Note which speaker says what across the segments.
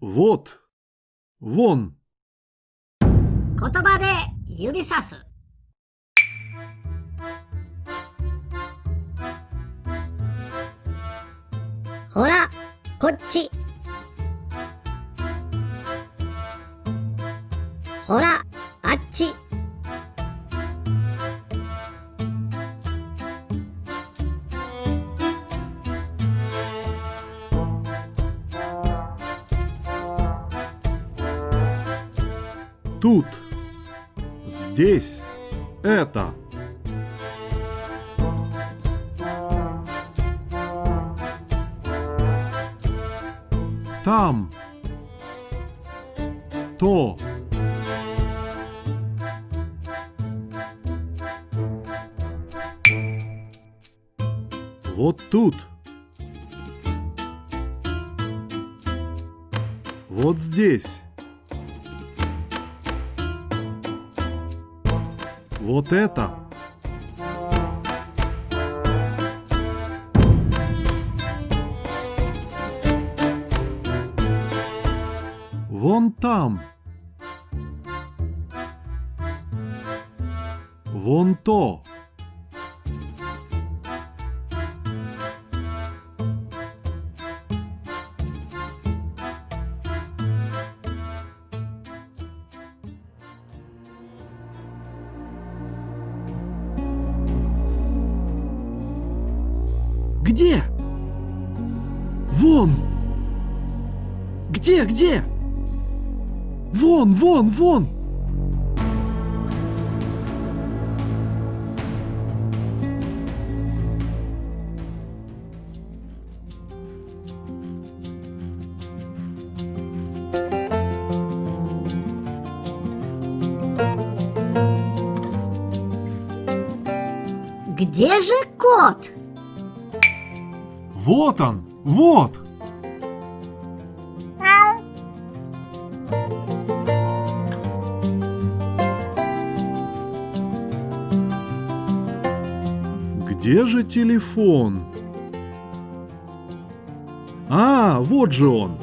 Speaker 1: Вот. Вон.
Speaker 2: 言葉で指さす。ほら、こっち。ほら、あっち。
Speaker 1: Здесь. Это. Там. То. Вот тут. Вот здесь. Вот это. Вон там. Вон то. Где? Вон! Где, где? Вон, вон, вон!
Speaker 2: Где же кот?
Speaker 1: Вот он! Вот! Где же телефон? А, вот же он!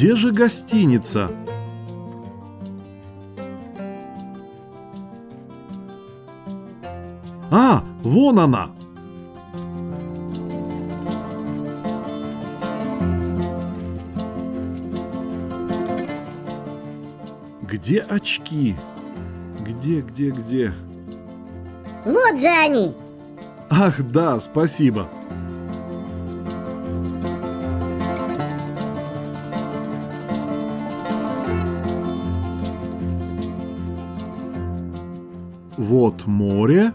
Speaker 1: Где же гостиница? А, вон она! Где очки? Где, где, где?
Speaker 2: Вот же они.
Speaker 1: Ах, да, спасибо. Вот море,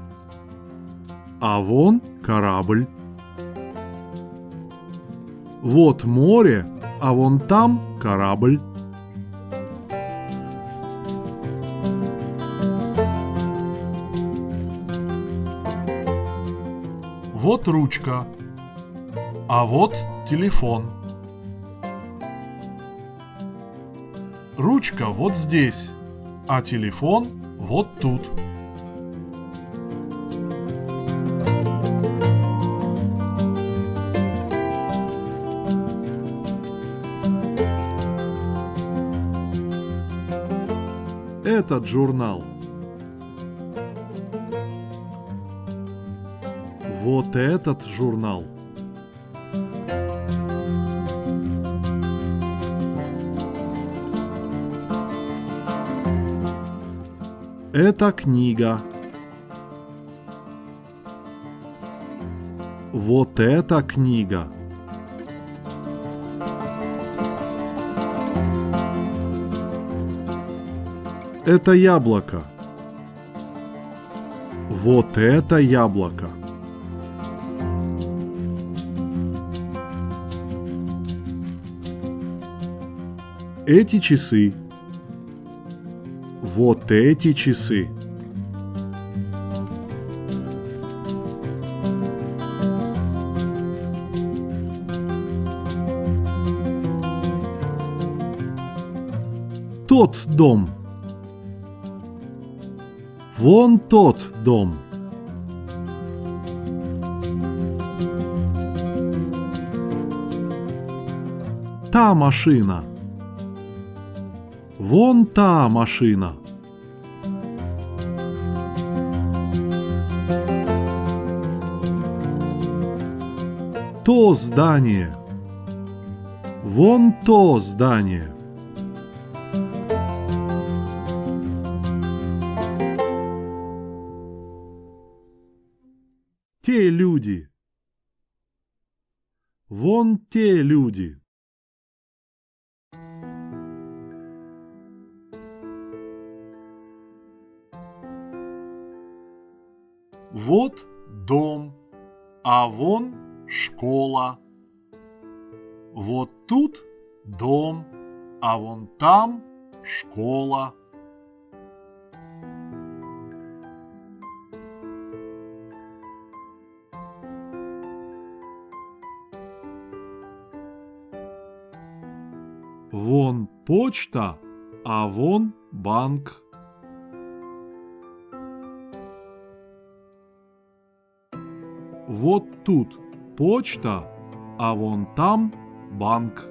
Speaker 1: а вон корабль. Вот море, а вон там корабль. Вот ручка, а вот телефон. Ручка вот здесь, а телефон вот тут. Этот журнал. Вот этот журнал. Это книга. Вот эта книга. Это яблоко. Вот это яблоко. Эти часы. Вот эти часы. Тот дом. Вон тот дом. Та машина. Вон та машина. То здание. Вон то здание. Те люди. Вон те люди. Вот дом, а вон школа. Вот тут дом, а вон там школа. Почта, а вон банк. Вот тут почта, а вон там банк.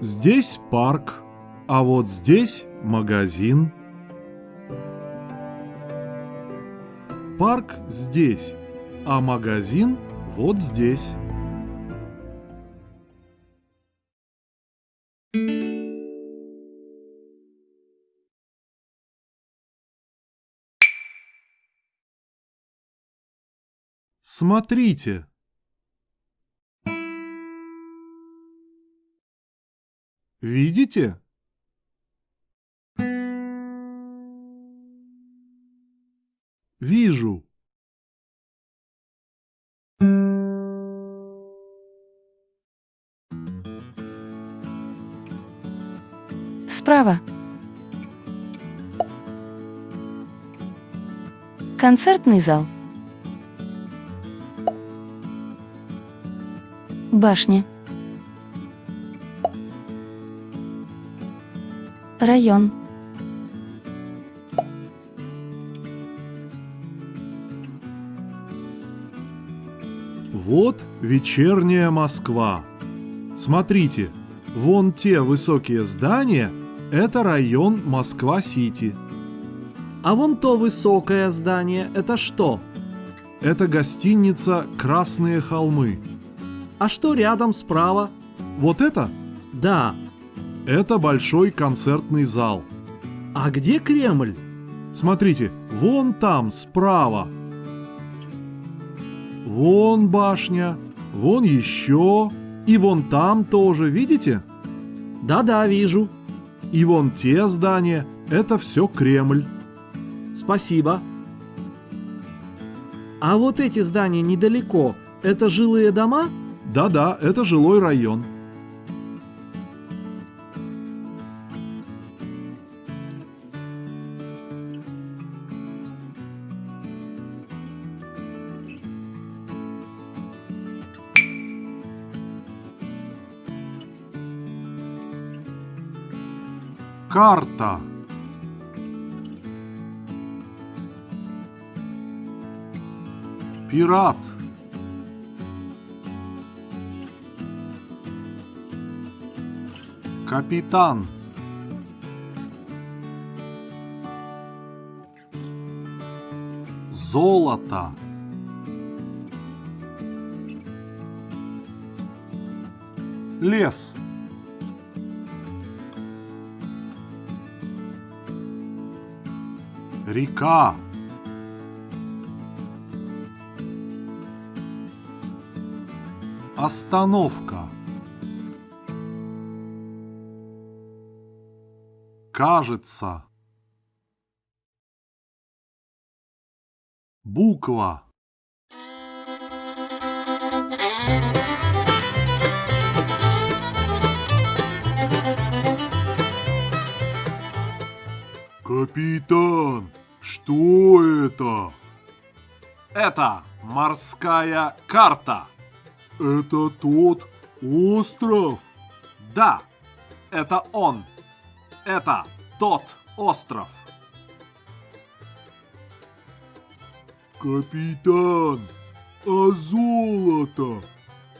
Speaker 1: Здесь парк, а вот здесь магазин. Парк здесь, а магазин вот здесь. Смотрите. Видите?
Speaker 3: Справа. Концертный зал. Башня. Район.
Speaker 1: Вот вечерняя Москва. Смотрите, вон те высокие здания – это район Москва-Сити.
Speaker 4: А вон то высокое здание – это что?
Speaker 1: Это гостиница «Красные холмы».
Speaker 4: А что рядом справа?
Speaker 1: Вот это?
Speaker 4: Да.
Speaker 1: Это большой концертный зал.
Speaker 4: А где Кремль?
Speaker 1: Смотрите, вон там, справа. Вон башня, вон еще, и вон там тоже, видите?
Speaker 4: Да-да, вижу.
Speaker 1: И вон те здания, это все Кремль.
Speaker 4: Спасибо. А вот эти здания недалеко, это жилые дома?
Speaker 1: Да-да, это жилой район. Карта. Пират. Капитан. Золото. Лес. Река. Остановка. Кажется. Буква. Капитан, что это? Это морская карта. Это тот остров? Да, это он. Это тот остров.
Speaker 5: Капитан, а золото?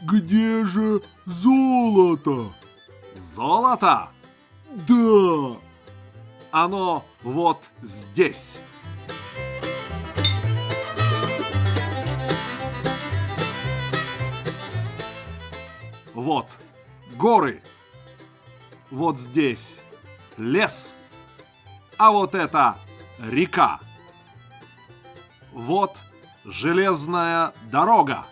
Speaker 5: Где же золото?
Speaker 1: Золото?
Speaker 5: Да!
Speaker 1: Оно вот здесь. Вот горы. Вот здесь лес. А вот это река. Вот железная дорога.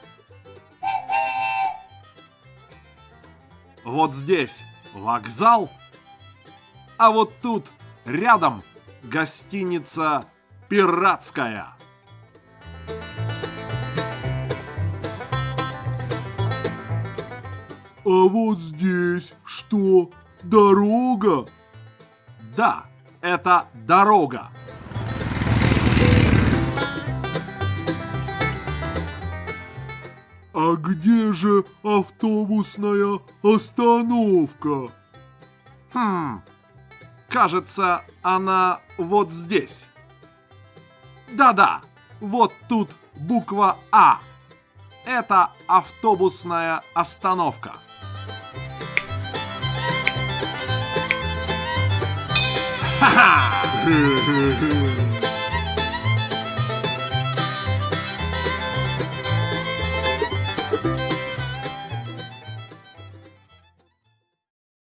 Speaker 1: Вот здесь вокзал. А вот тут рядом гостиница «Пиратская».
Speaker 5: А вот здесь что? Дорога?
Speaker 1: Да, это дорога.
Speaker 5: А где же автобусная остановка?
Speaker 1: Хм, кажется, она вот здесь. Да-да, вот тут буква А. Это автобусная остановка. Ха-ха!